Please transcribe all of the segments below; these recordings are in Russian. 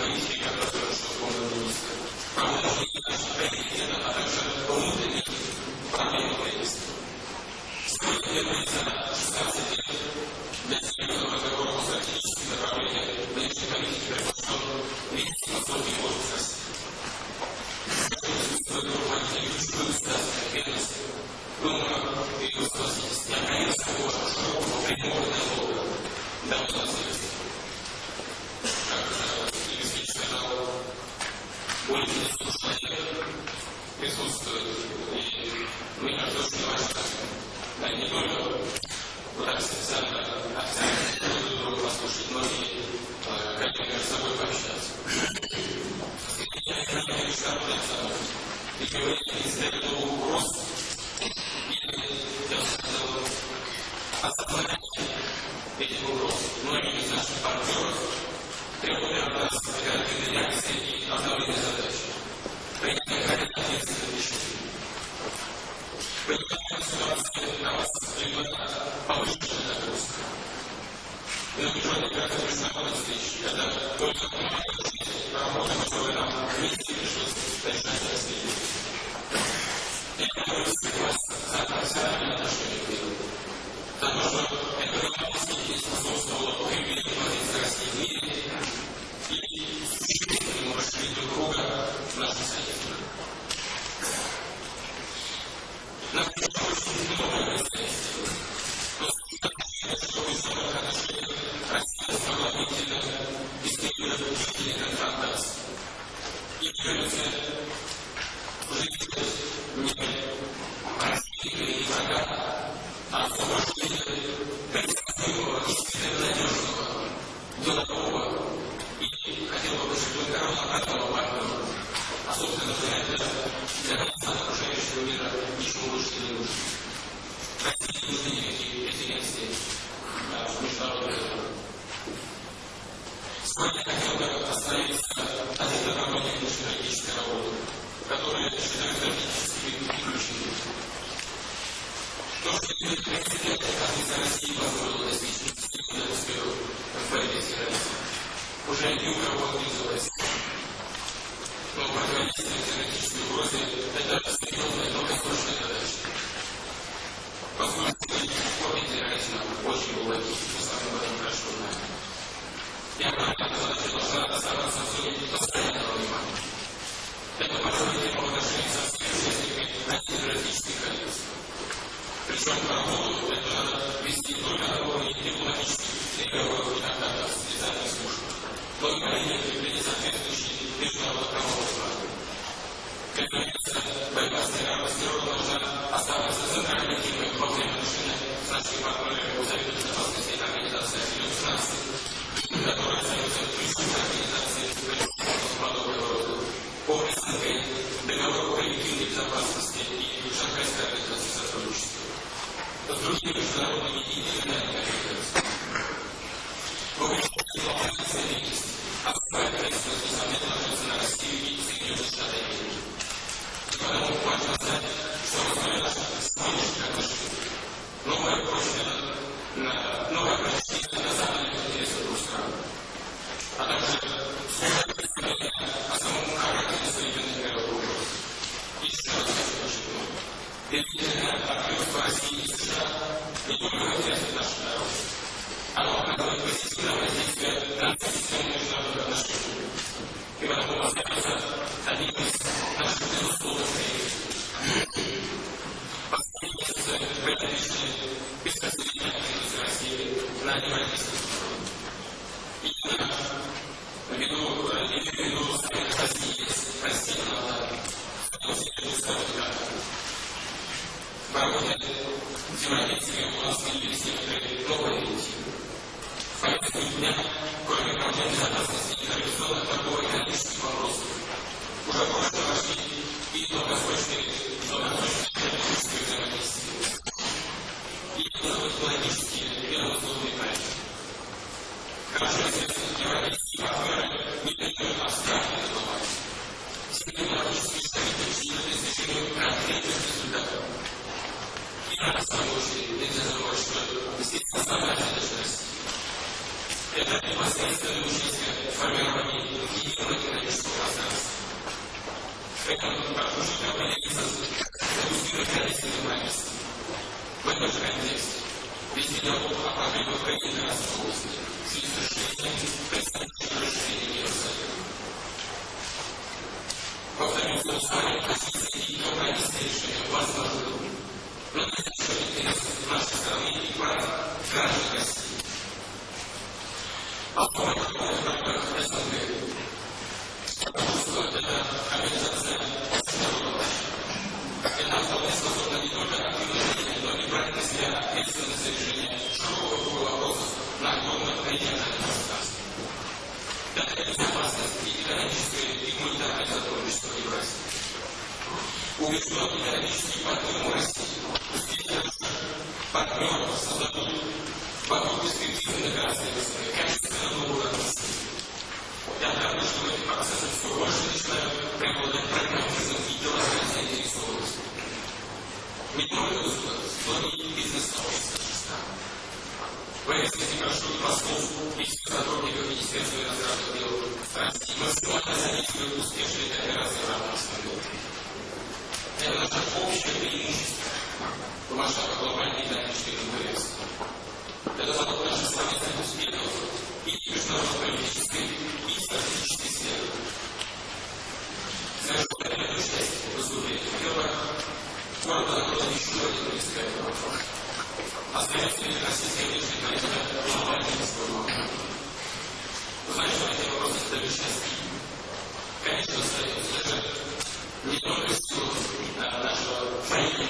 islamicznej katastrofy szkolno-miejskiej. Mamy na myśli nasz region, a także południe, pamiętne jest. Swoje jednej пользуясь. И мне кажется, очень важно не только вот так специально акцент послушать, но и э, собой пообщаться. Я не знаю, что и говорить не угроз пусто. Нам уже никак не оставалось тысяч, когда только помогла жизнь, работа готова нам вместе пришлось начинать развитие. Я говорю, согласен, за профессиональные отношения к миру. Потому что это романтически способствовало появлению позиции в мире и существенному расширению друг друга в нашем союзе. Нам пришлось уже не у кого не завозить. Но программисты террористические угрозы – это определенная долгосрочная задача. Поскольку политические формы терроризма очень глубокие, мы сами об этом хорошо знаем. Я понимаю, что задача должна оставаться в зоне постоянного внимания. Это позволит ему отношения со всеми участниками антитеррористических коалиций. Причем работу это вести только на уровне дипломатических переговоров и контактов с специальной службой мы приняли ввели соответствующие международные руководства. Конвенция борьба с терроризмом должна оставаться центральной темой во время отношений с нашими партнерами у Западно-Восточной организации Объединенных Наций, которая остается ключевой организацией подобного рода. По СНГ, договор коллективной безопасности и Шанхайской организации сотрудничества. С другими и региональными интересует наш народ. Оно оказывает позитивное воздействие у нас появились некоторые новые инициативы. В повестке дня, кроме проблем безопасности и традиционных торговых и экономических вопросов, уже прочно вошли и долгосрочные долгосрочные экономические и экологические безусловные проекты. Как же известно, европейские партнеры не только абстрактные Повторю, что условия позиции и компромиссные решения возможны, но интересов нашей страны и прав граждан России. СНГ. Потому что это организация народов. Это вполне способна не только активно но и брать на себя ответственность за решение широкого круга вопросов на огромном региональном пространстве. Это безопасность и экономическое и гуманитарное сотрудничество Евразии. Убежден экономический партнер России, действительно партнеров создадут вокруг качественно новую атмосферу. Я рад, что в этих процессах все больше начинают преобладать прагматизм и деловая заинтересованность. Не только государств, но и бизнес-сообщества стран. В этой связи прошу и послов, и всех сотрудников Министерства иностранных дел России максимально содействовать успешной кооперации в рамках СНГ. Это наше общее преимущество в масштабах глобальной экономической конкуренции. Это залог наших совместных успехов и международно-политической и стратегической первое. Коротко закрыл еще один предстоятельный вопрос. Остается ли российская внешняя политика вопросы исторические? Конечно, остается даже не только силу нашего военного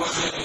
Amém.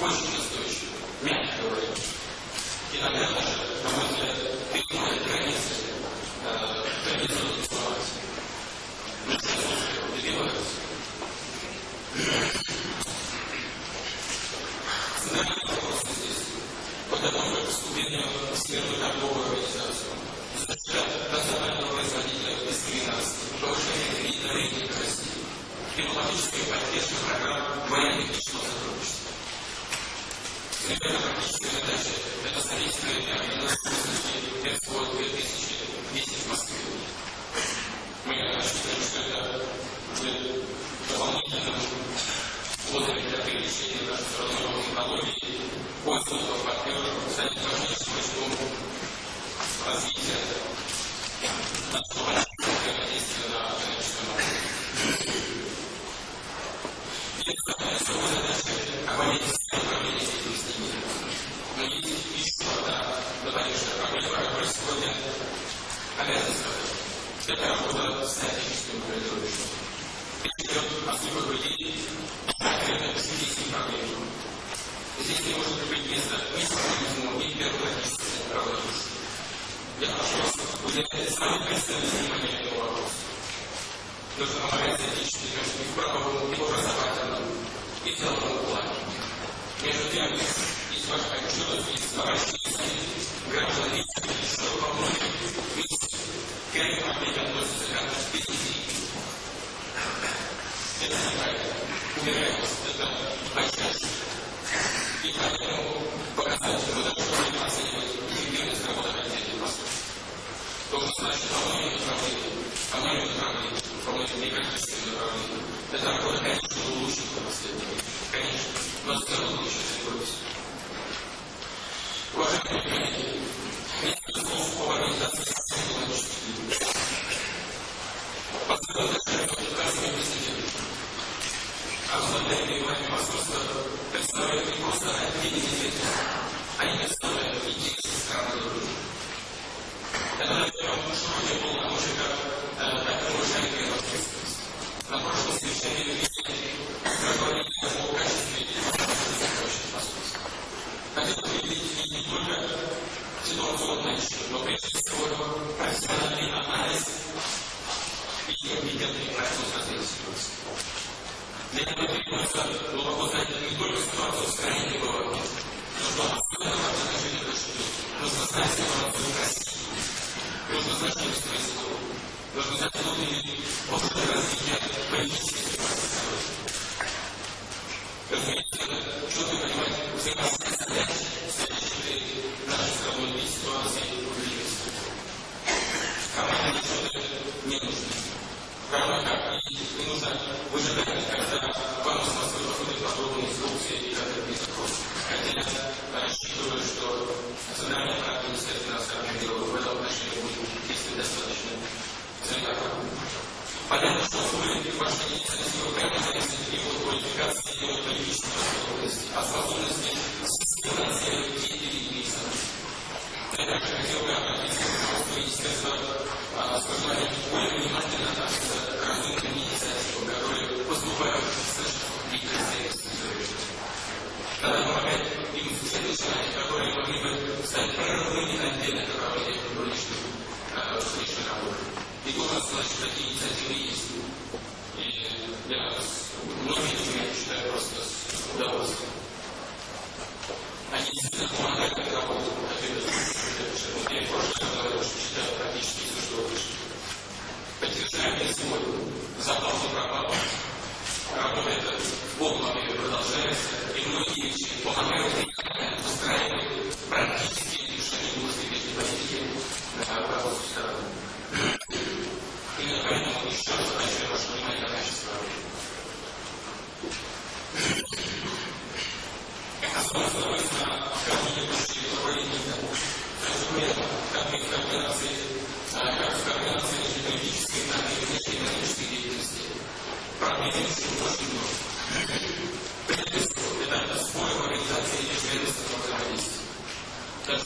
Очень дополнительным козырем для привлечения наших разработок технологий, пользователов, партнеров, станет важнейшим рычагом развития нашего взаимодействия на экономическом уровне. Есть такая особая задача оборонительское управление деятельности мира. Но есть еще одна наболевшая проблема, которая сегодня обязана сказать. Это работа с стратегическим командировщиком. Речь идет Здесь не может быть места ни сексуализму, ни первоначальности права души. Я прошу самое пристальное внимание этому вопросу. Нужно помогать отечественным и в правовом, и образовательном, и деловом. Между тем, есть важная отчетность, есть товарищи, граждан, и что во многих месте к этим относятся как к специфике. Это неправильно вас, это большая И поэтому показатель вот что мы оценивать эффективность работы отдельных постов. Должен знать, что по многим направлениям, по многим направлениям, по многим некачественным направлениям, эта работа, конечно, улучшит в последние Конечно, но все равно еще требуется. Уважаемые коллеги, несколько слов по организации системы Поскольку это указанный президент, обладание вами посольства представляют не просто отдельные ветви, они представляют интересы страны дружбы. Это, наверное, широкие полномочия, как так уважаемые ответственность. На прошлом совещании вместе проговорили о качестве действующих посольств. Хотел бы видеть не только ситуационные, но прежде всего профессиональный анализ и компетентный процесс развития ситуации. Для этого требуется глубоко знать не только ситуацию в бывает, но что особенно важно отношение к Нужно знать ситуацию в России. Нужно знать, что происходит. Нужно знать внутренние опыты развития политической. Разумеется, четко понимать взаимосвязь следующей нашей страной ситуации в близости. Команда ничего не нужно равно как и не нужно выжидать, когда вам с Что такие инициативы есть. И я многие документы читаю просто с удовольствием. Они действительно помогают как работать. Я в прошлый раз говорил, что читаю практически все, что вы пишете поддержание сегодня запаса пропала. Работа эта в продолжается, и многие вещи помогают устраивать практические решения государственной политики на правовую сторону. Именно поэтому еще раз обращаю ваше внимание на качество работы. Основываясь на координирующей управлении, как и в координации как в координации и внешнеэкономической деятельности. Проблемы очень много. Прежде всего, это сбой в организации межведомственного взаимодействия. Даже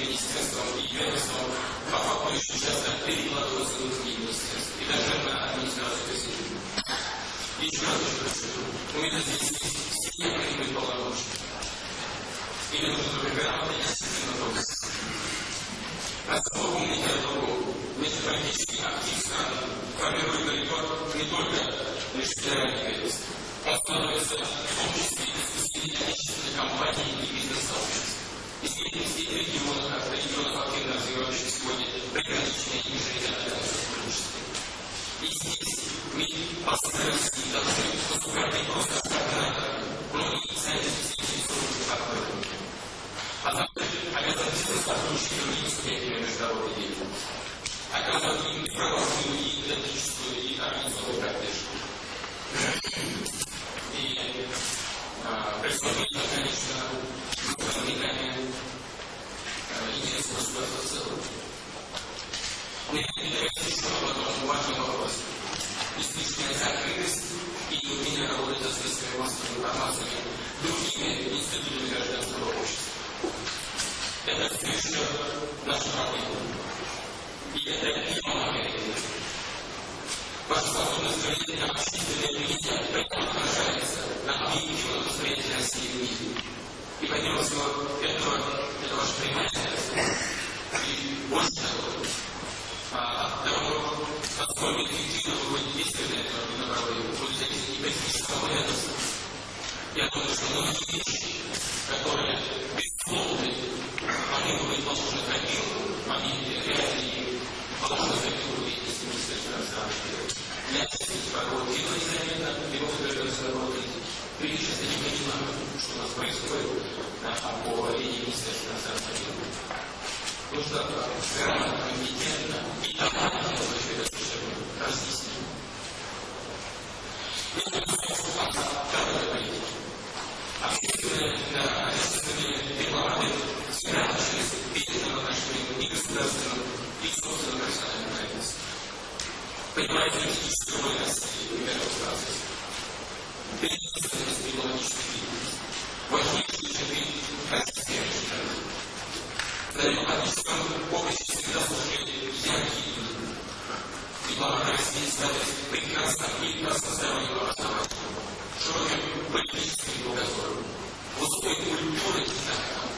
министерством и ведомством по факту очень часто перекладываются на другие министерства и даже на администрацию президента. Еще раз подчеркну, у меня здесь нужно только грамотно и дисциплина Основу умники о другом. Межполитический актив страны формирует не только лишь федеральный ведомство. Он становится в числе из усилий отечественных компаний и бизнес-сообществ. Из деятельности регионов, регионов активно развивающих сегодня приграничные и межрегиональные сотрудничество. И здесь мы постараемся должны поступать не просто координаторами, но Мне интересно еще об одном важном вопросе. Излишняя закрытость работать со средствами массовой информации другими институтами гражданского общества. Это все еще наша проблема. И это не помогает. Ваша способность говорить на общественное мнение прямо отражается на объективном восприятии необходимо всего этого, это ваше принятие. И больше того, от того, насколько эффективно вы будете действовать на этом направлении, будете и политического ведомства. Думаю, что многие вещи, которые безусловно, они положены в копилку, они реально положены в копилку деятельности Министерства иностранных дел. Я действительно работаю либо незаметно, либо удовлетворенно работать. Или сейчас я не что у нас происходит на, линии Министерства дел. Нужно грамотно, компетентно и тотально все это разъяснить. Если мы второе политики, общественные, общественные дипломаты всегда через видение отношений и государственного, и собственного профессионального границы. Понимаете политическую роль России в этом процессе. Перечисленность дипломатической деятельности. Важнейший черты. На дипломатическом поприще всегда служили яркие люди. Дипломаты России стали прекрасно и прекрасно здоровым образованием, широким политическим кругозором, высокой культурой знаком.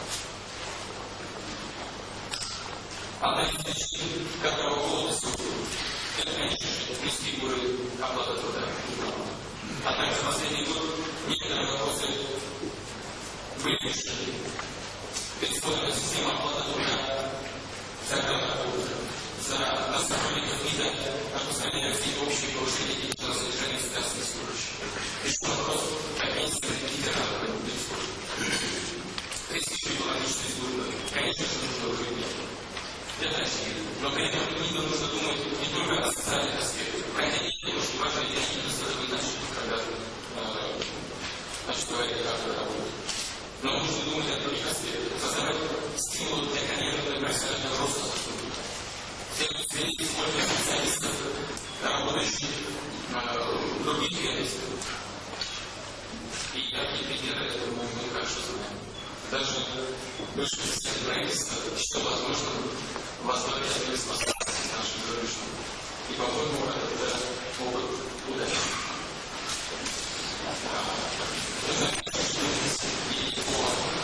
Причин, которого плюс фигуры оплата труда. Однако за последний год некоторые вопросы были решены. Пересмотрена система оплаты труда за нас сотрудников МИДа распространение России общее повышение денежного содержания государственных служащих. Решен вопрос о пенсии федерального происходит. Престиж экономической службы, конечно же, нужно укреплять. Это очевидно. Но при этом нужно думать не только о социальных аспектах, хотя они очень важны, и они достаточно значительны, когда значит, говорить, как это работает. Но нужно думать о других аспектах, создавать стимулы для карьерного и профессионального роста сотрудников Извините, сколько специалистов, работающих в других ведомствах. И такие примеры, это мы, хорошо знаем. Даже бывший президент правительства считал возможным возглавить способности наших зарубежных. И, по-моему, это опыт удачи. И Необходимо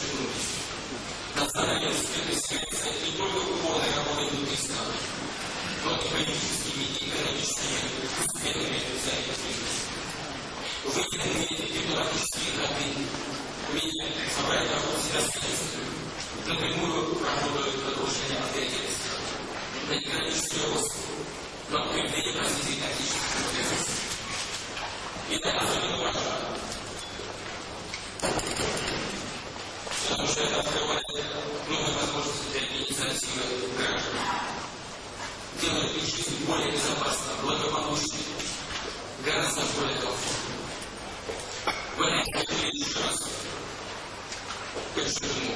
подчеркнуть, национальной успешности не только упорной работой внутри и политическими и экономическими успехами взаимодействия. Вы не умеете дипломатические ходы, умеете собрать вокруг себя специалистов, напрямую работают на повышение авторитета на экономический рост, на укрепление развития экономических процессов. И это особенно важно потому что это открывает новые возможности для инициативы граждан. Делает их жизнь более безопасной, благополучной, гораздо более комфортной. В этом я еще раз подчеркну.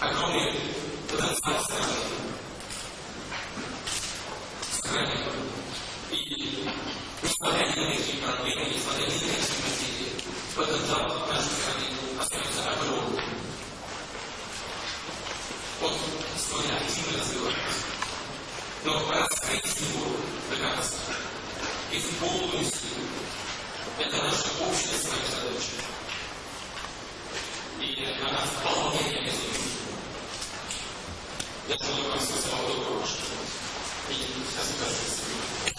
Огромный потенциал страны. Страны. И несмотря ни на какие проблемы, несмотря на какие потенциал нашей страны но раскрыть его до конца и в полную. Это наша общая с вами задача. И она вполне реализуема. Я желаю вам всего самого доброго, что и скажу, кажется,